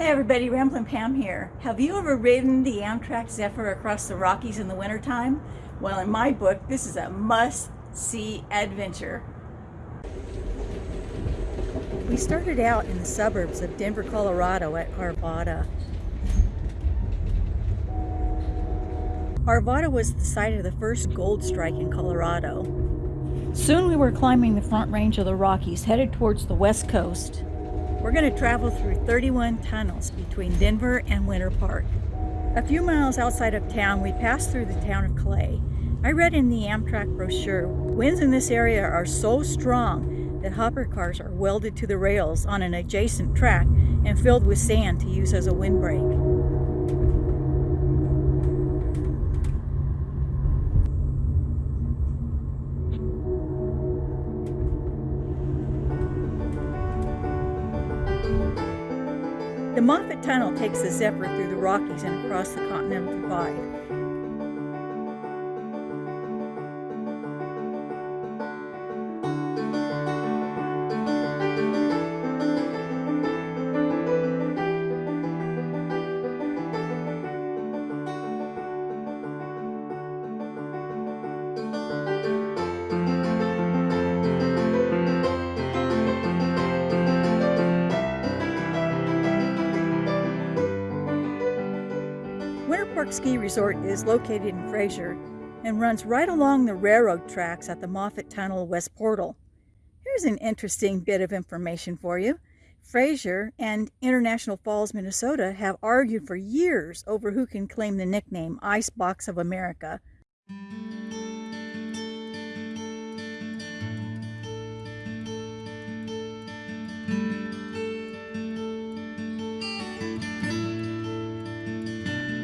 Hey everybody, Ramblin' Pam here. Have you ever ridden the Amtrak Zephyr across the Rockies in the wintertime? Well, in my book, this is a must-see adventure. We started out in the suburbs of Denver, Colorado at Arvada. Arvada was the site of the first gold strike in Colorado. Soon we were climbing the front range of the Rockies, headed towards the west coast. We're going to travel through 31 tunnels between Denver and Winter Park. A few miles outside of town, we passed through the town of Clay. I read in the Amtrak brochure, winds in this area are so strong that hopper cars are welded to the rails on an adjacent track and filled with sand to use as a windbreak. The Moffat Tunnel takes the Zephyr through the Rockies and across the Continental Divide. Ski Resort is located in Fraser and runs right along the railroad tracks at the Moffat Tunnel West Portal. Here's an interesting bit of information for you. Fraser and International Falls, Minnesota have argued for years over who can claim the nickname Ice Box of America.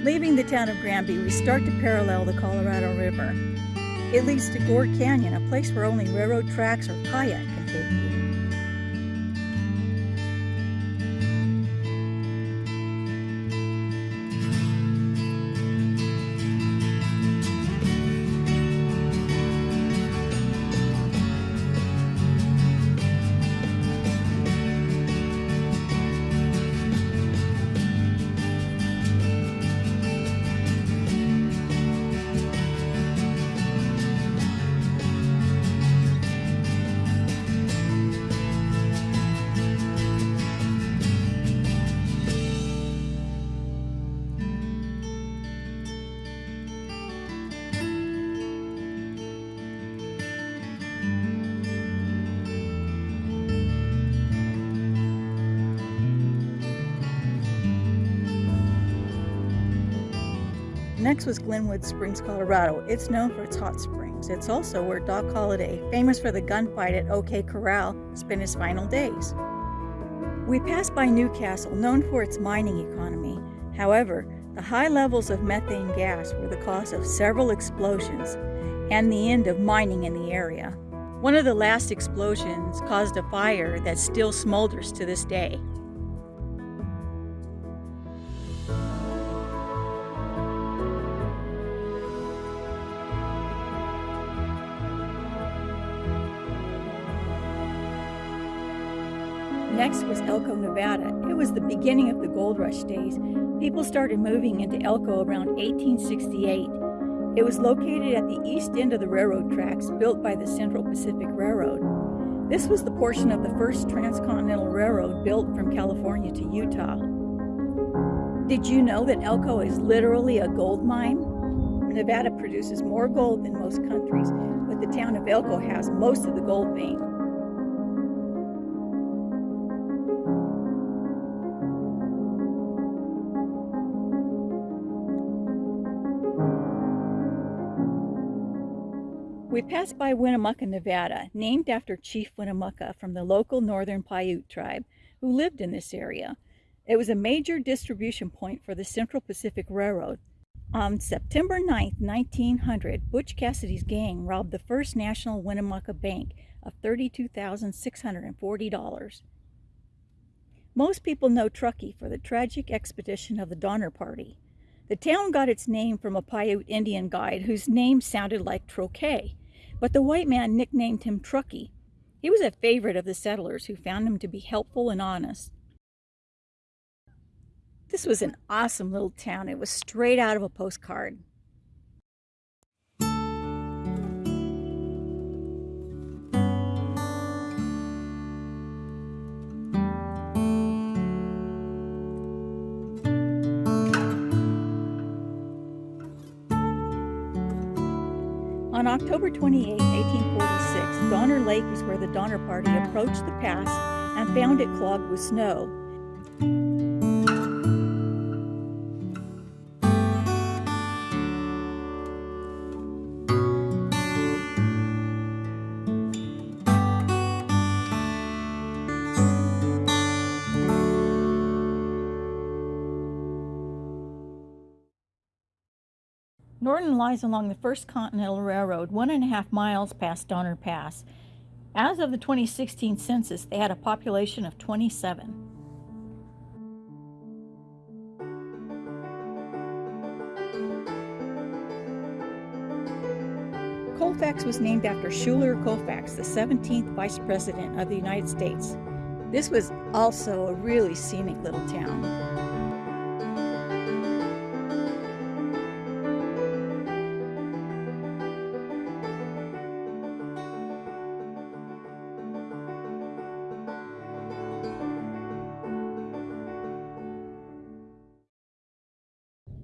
Leaving the town of Granby, we start to parallel the Colorado River. It leads to Gore Canyon, a place where only railroad tracks or kayak can take you. Next was Glenwood Springs, Colorado. It's known for its hot springs. It's also where Doc Holliday, famous for the gunfight at OK Corral, spent his final days. We passed by Newcastle, known for its mining economy. However, the high levels of methane gas were the cause of several explosions and the end of mining in the area. One of the last explosions caused a fire that still smolders to this day. Next was Elko, Nevada. It was the beginning of the gold rush days. People started moving into Elko around 1868. It was located at the east end of the railroad tracks built by the Central Pacific Railroad. This was the portion of the first transcontinental railroad built from California to Utah. Did you know that Elko is literally a gold mine? Nevada produces more gold than most countries, but the town of Elko has most of the gold vein. We passed by Winnemucca, Nevada, named after Chief Winnemucca from the local northern Paiute tribe who lived in this area. It was a major distribution point for the Central Pacific Railroad. On September 9, 1900, Butch Cassidy's gang robbed the First National Winnemucca Bank of $32,640. Most people know Truckee for the tragic expedition of the Donner Party. The town got its name from a Paiute Indian guide whose name sounded like Troquet, but the white man nicknamed him Truckee. He was a favorite of the settlers who found him to be helpful and honest. This was an awesome little town. It was straight out of a postcard. On October 28, 1846, Donner Lake is where the Donner Party approached the pass and found it clogged with snow. Norden lies along the First Continental Railroad, one and a half miles past Donner Pass. As of the 2016 census, they had a population of 27. Colfax was named after Schuyler Colfax, the 17th Vice President of the United States. This was also a really scenic little town.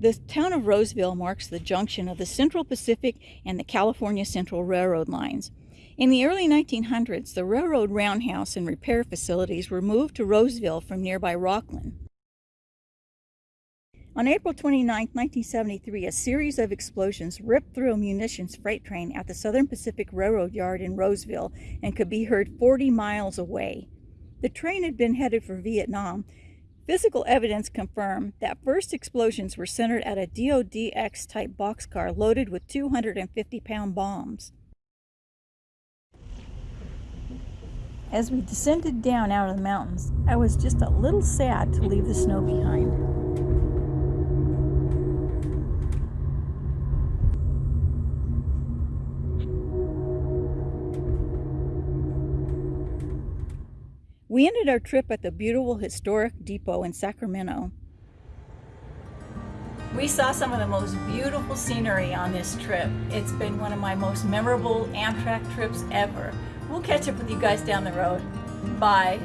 The town of Roseville marks the junction of the Central Pacific and the California Central Railroad lines. In the early 1900s, the railroad roundhouse and repair facilities were moved to Roseville from nearby Rocklin. On April 29, 1973, a series of explosions ripped through a munitions freight train at the Southern Pacific Railroad yard in Roseville and could be heard 40 miles away. The train had been headed for Vietnam, Physical evidence confirmed that first explosions were centered at a DODX type boxcar loaded with 250 pound bombs. As we descended down out of the mountains, I was just a little sad to leave the snow behind. We ended our trip at the beautiful historic depot in Sacramento. We saw some of the most beautiful scenery on this trip. It's been one of my most memorable Amtrak trips ever. We'll catch up with you guys down the road. Bye.